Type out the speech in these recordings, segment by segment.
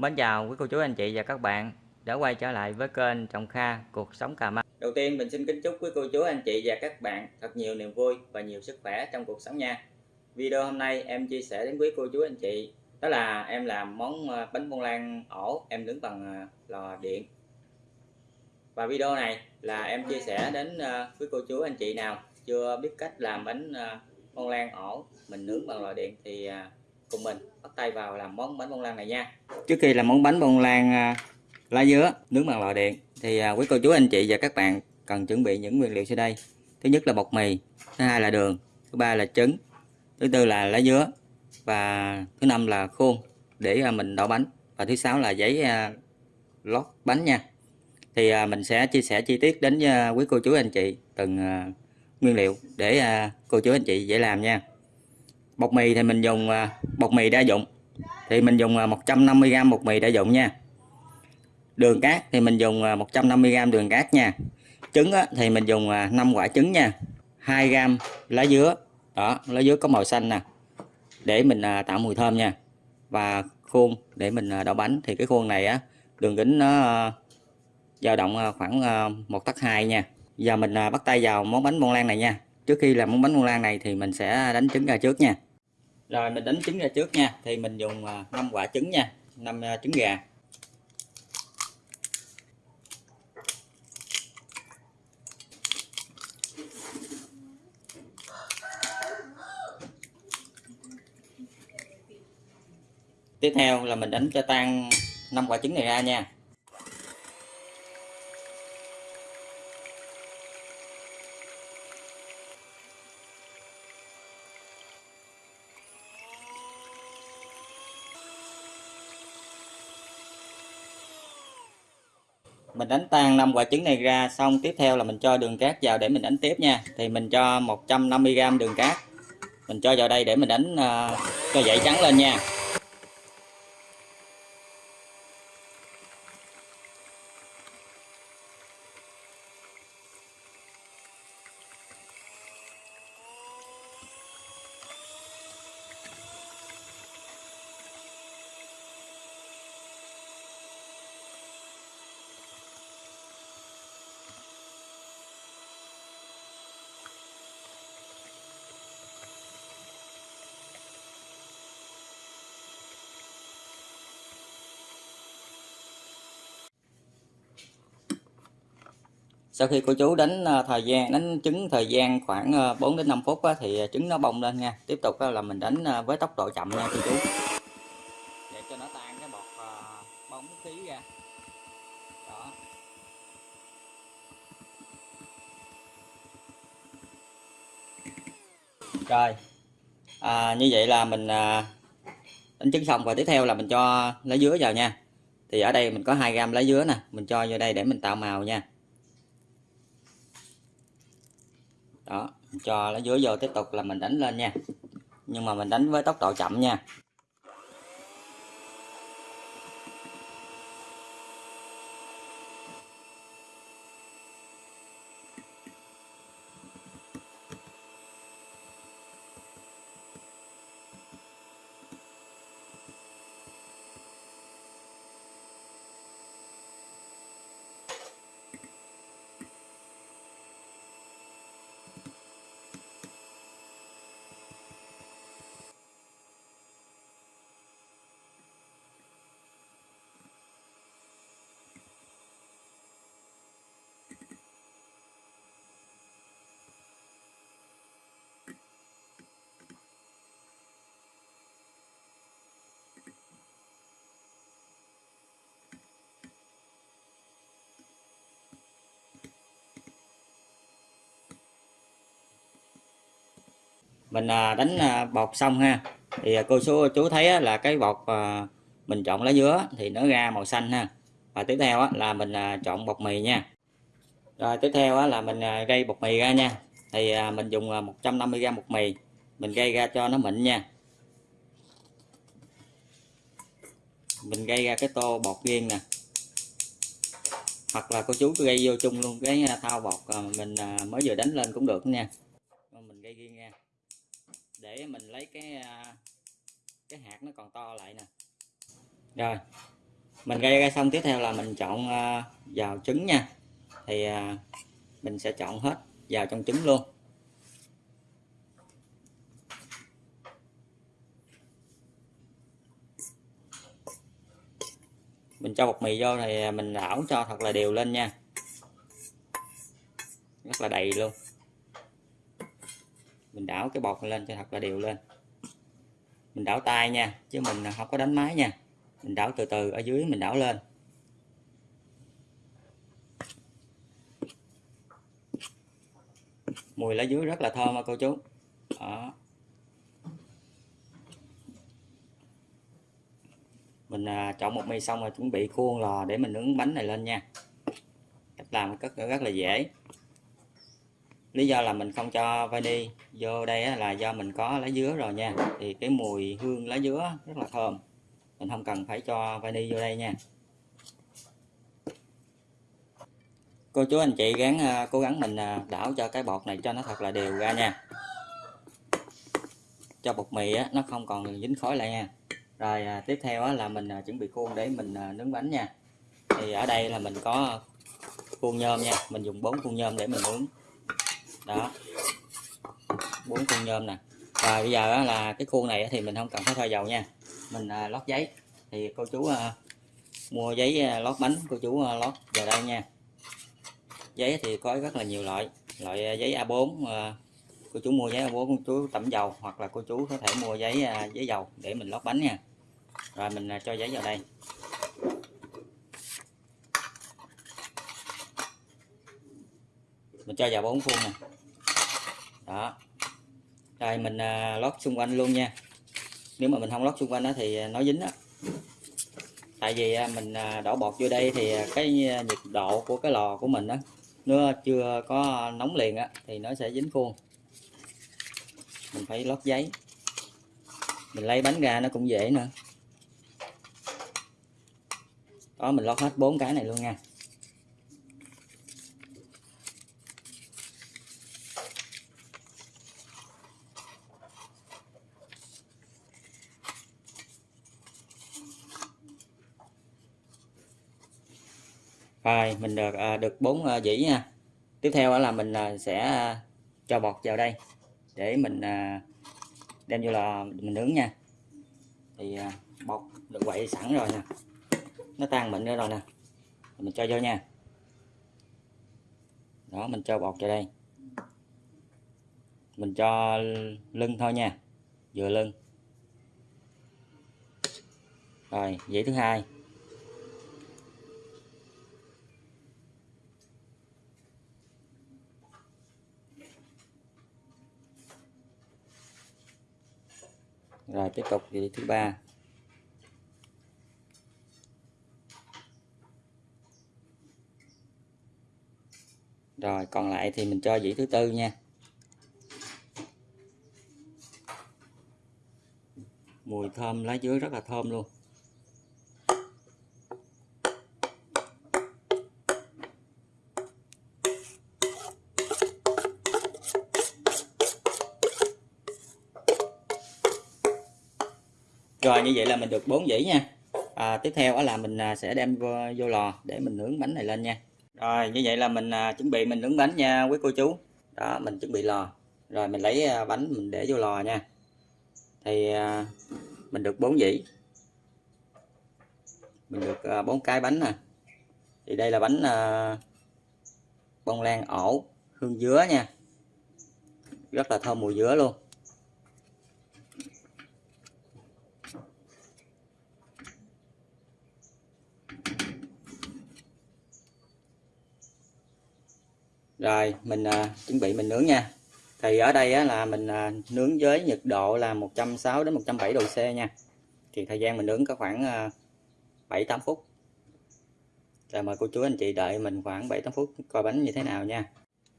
Mến chào quý cô chú, anh chị và các bạn đã quay trở lại với kênh Trọng Kha Cuộc Sống Cà Mau. Đầu tiên, mình xin kính chúc quý cô chú, anh chị và các bạn thật nhiều niềm vui và nhiều sức khỏe trong cuộc sống nha. Video hôm nay em chia sẻ đến quý cô chú, anh chị đó là em làm món ờ, bánh bông lan ổ em nướng bằng ờ, lò điện. Và video này là em chia sẻ đến ờ, quý cô chú, anh chị nào chưa biết cách làm bánh bông lan ổ mình nướng bằng lò điện thì cùng mình. Bắt tay vào làm món bánh bông lan này nha. Trước khi làm món bánh bông lan à, lá dứa nướng bằng lò điện, thì à, quý cô chú, anh chị và các bạn cần chuẩn bị những nguyên liệu sau đây. Thứ nhất là bột mì, thứ hai là đường, thứ ba là trứng, thứ tư là lá dứa, và thứ năm là khuôn để à, mình đổ bánh. Và thứ sáu là giấy lót bánh nha. Thì mình sẽ chia sẻ chi tiết đến quý cô chú, anh chị từng nguyên liệu để cô chú, anh chị dễ làm nha bột mì thì mình dùng à, bột mì đa dụng. Thì mình dùng à, 150g bột mì đa dụng nha. Đường cát thì mình dùng à, 150g đường cát nha. Trứng thì mình dùng 5 quả trứng nha. 2g lá dứa. Đó, lá dứa có màu xanh nè. Để mình tạo mùi thơm nha. Và khuôn để mình đậu bánh. Thì cái khuôn này á, đường kính nó dao động khoảng một tấc hai nha. Giờ mình bắt tay vào món bánh bông lan này nha. Trước khi làm món bánh bông lan này thì mình sẽ đánh trứng ra trước nha rồi, mình đánh trứng ra trước nha. Thì mình dùng à, 5 quả trứng nha. 5 à, trứng gà. Tiếp theo là mình đánh cho tan 5 quả trứng này ra nha. Mình đánh tan năm quả trứng này ra xong tiếp theo là mình cho đường cát vào để mình đánh tiếp nha. Thì mình cho 150g đường cát. Mình cho vào đây để mình đánh uh, cho dậy trắng lên nha. Sau khi cô chú đánh à, thời gian đánh trứng thời gian khoảng à, 4 đến 5 phút thì à, trứng nó bông lên nha. Tiếp tục là mình đánh với tốc độ chậm nha cô chú. Để cho nó tan cái bọt bóng khí ra. Đó. Rồi. À, như vậy là mình đánh trứng xong. Và tiếp theo là mình cho lá dứa vào nha. Thì ở đây mình có 2 gram lá dứa nè. Mình cho vô đây để mình tạo màu nha đó cho nó dưới vô tiếp tục là mình đánh lên nha. Nhưng mà mình đánh với tốc độ chậm nha. Mình à, đánh à, bột xong ha. Thì à, cô chú chú thấy là cái bột mình chọn lá dứa thì nó ra màu xanh ha. Và tiếp theo là mình chọn bột mì nha. Rồi tiếp theo là mình gây bột mì ra nha. Thì mình dùng 150g bột mì, mình gây ra cho nó mịn nha. Mình gây ra cái tô bột riêng nè. Hoặc là cô chú gây vô chung luôn cái thao bột mình mới vừa đánh lên cũng được nha. Mình gây riêng nha để mình lấy cái à, cái hạt nó còn to lại nè. Rồi, mình gây ra xong tiếp theo là mình chọn vào trứng nha. Thì à, mình sẽ chọn hết vào trong trứng luôn. Mình cho bột mì vô thì mình đảo cho thật là đều lên nha. Rất là đầy luôn mình đảo cái bột lên cho thật là đều lên. Mình đảo tay nha chứ mình không có đánh máy nha. Mình đảo từ từ ở dưới mình đảo lên. Mùi lá dưới rất là thơm à cô chú. Đó. Mình à, chọn một mì xong rồi chuẩn bị khuôn lò để mình nướng bánh này lên nha. Cách làm rất, rất là dễ lý do là mình không cho vani vô đây là do mình có lá dứa rồi nha. Thì cái mùi hương lá dứa rất là thơm. Mình không cần phải cho vani vô đây nha. Cô chú anh chị gắng à, cố gắng mình à, đảo cho cái bột này cho nó thật là đều ra nha. Cho bột mì á, nó không còn dính khói lại nha. Rồi à, tiếp theo á, là mình à, chuẩn bị khuôn để mình à, nướng bánh nha. Thì ở đây là mình có khuôn nhôm nha. Mình dùng bốn khuôn nhôm để mình nướng đó. Bốn khuôn nhôm nè. Và bây giờ là cái khuôn này thì mình không cần phải thoa dầu nha. Mình à, lót giấy. Thì cô chú à, mua giấy à, lót bánh, cô chú lót vào đây nha. Giấy thì có rất là nhiều loại. Loại giấy A4 cô chú mua giấy A4 cô chú tẩm dầu hoặc là cô chú có thể mua giấy giấy dầu để mình lót bánh nha. Rồi mình cho giấy vào đây. Mình cho vào bốn khuôn nè đó. Rồi mình à, lót xung quanh luôn nha. Nếu mà mình không lót xung quanh đó thì à, nó dính đó tại vì à, mình à, đổ bột vô đây thì à, cái nhiệt độ của cái lò của mình đó nó chưa có nóng liền á thì nó sẽ dính khuôn. Mình phải lót giấy. Mình lấy bánh ra nó cũng dễ nữa. Đó mình lót hết bốn cái này luôn nha. Rồi, mình được ờ, được bốn ờ, dĩ nha. Tiếp theo là mình ờ, sẽ cho bọt vào đây để mình đem vô là mình nướng nha. Thì bột được quậy sẵn rồi nè. Nó tan mịn nữa rồi nè. Mình cho vô nha. Đó, mình cho bột vào đây. Mình cho lưng thôi nha, vừa lưng. Rồi dĩ thứ hai. Rồi, tiếp tục vị thứ ba. Rồi, còn lại thì mình cho vị thứ tư nha. Mùi thơm lá dứa rất là thơm luôn. Rồi như vậy là mình được 4 dĩ nha. À, tiếp theo đó là mình à, sẽ đem vô, vô lò để mình nướng bánh này lên nha. Rồi như vậy là mình à, chuẩn bị mình nướng bánh nha quý cô chú. Đó mình chuẩn bị lò. Rồi mình lấy à, bánh mình để vô lò nha. Thì à, mình được 4 dĩ. Mình được à, 4 cái bánh nè. Thì đây là bánh à, bông lan ổ hương dứa nha. Rất là thơm mùi dứa luôn. Rồi mình à, chuẩn bị mình nướng nha. Thì ở đây á, là mình à, nướng với nhiệt độ là 160 đến 170 độ C nha. Thì thời gian mình nướng có khoảng à, 7 8 phút. Rồi mời cô chú anh chị đợi mình khoảng 7 8 phút coi bánh như thế nào nha.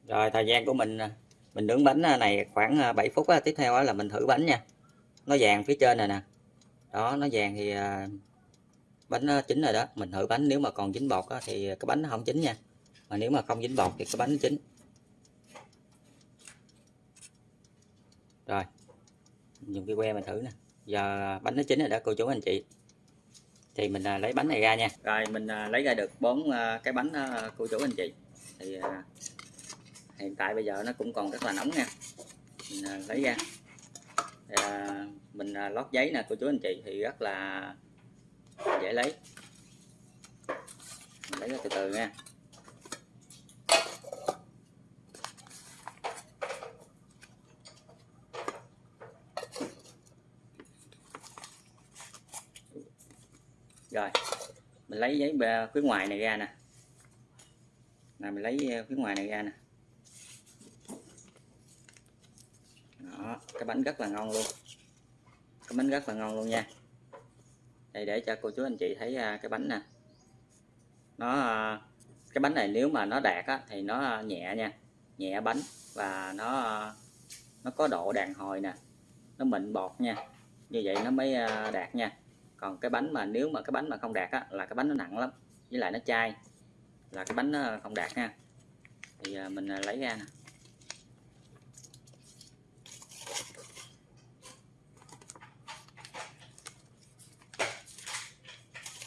Rồi thời gian của mình à, mình nướng bánh à, này khoảng à, 7 phút á. tiếp theo á, là mình thử bánh nha. Nó vàng phía trên này nè. Đó nó vàng thì à, bánh chín rồi đó. Mình thử bánh nếu mà còn dính bọt á, thì cái bánh nó không chín nha mà nếu mà không dính bọt thì cái bánh chín. Rồi dùng cái que mình thử nè. Giờ bánh nó chín rồi đó cô chú anh chị. Thì mình à, lấy bánh này ra nha. Rồi mình à, lấy ra được bốn à, cái bánh cô chú anh chị. Thì hiện tại bây giờ nó cũng còn rất là nóng nha. Mình lấy ra. Thì, mình lót giấy nè cô chú anh chị thì rất là dễ lấy. Mình lấy ra từ từ nha. Rồi mình lấy giấy bê- phía ngoài này ra nè. Là mình lấy ờ, phía ngoài này ra nè. Đó cái bánh rất là ngon luôn. Cái bánh rất là ngon luôn nha. Đây để cho cô chú anh chị thấy à, cái bánh nè. Nó ờ, cái bánh này nếu mà nó đạt á, thì nó ờ, nhẹ nha. Nhẹ bánh và nó nó có độ đàn hồi nè. Nó mịn bọt nha. Như vậy nó mới đạt nha còn cái bánh mà nếu mà cái bánh mà không đạt á, là cái bánh nó nặng lắm với lại nó chai là cái bánh nó không đạt nha. Thì à, mình à, lấy ra nè.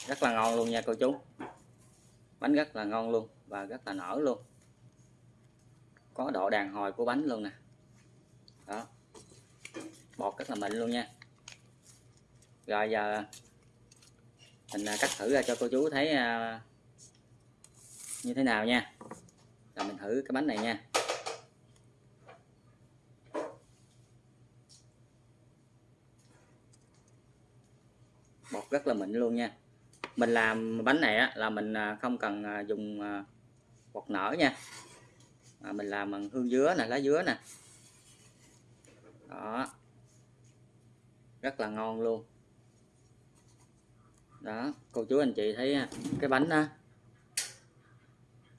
Rất là ngon luôn nha cô chú. Bánh rất là ngon luôn và rất là nở luôn. Có độ đàn hồi của bánh luôn nè. Đó. Bọt rất là mịn luôn nha rồi giờ mình à, cắt thử ra cho cô chú thấy à, như thế nào nha. Rồi mình thử cái bánh này nha. Bột rất là mịn luôn nha. Mình làm bánh này á, là mình à, không cần dùng bột nở nha. Mình làm bằng hương dứa nè lá dứa nè. Đó. Rất là ngon luôn đó cô chú anh chị thấy à, cái bánh đó.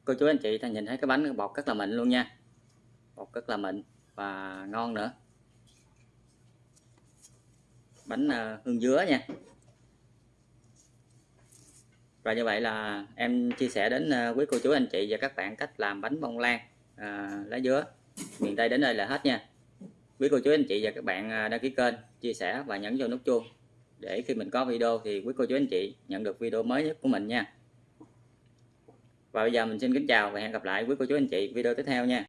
Cô chú anh chị ta nhìn thấy cái bánh bột rất là mịn luôn nha. Bột rất là mịn và ngon nữa. Bánh à, hương dứa nha. Và như vậy là em chia sẻ đến à, quý cô chú anh chị và các bạn cách làm bánh bông lan à, lá dứa. Miền Tây đến đây là hết nha. Quý cô chú anh chị và các bạn đăng ký kênh chia sẻ và nhấn vào nút chuông để khi mình có video thì quý cô chú anh chị nhận được video mới nhất của mình nha. Và bây giờ mình xin kính chào và hẹn gặp lại quý cô chú anh chị video tiếp theo nha.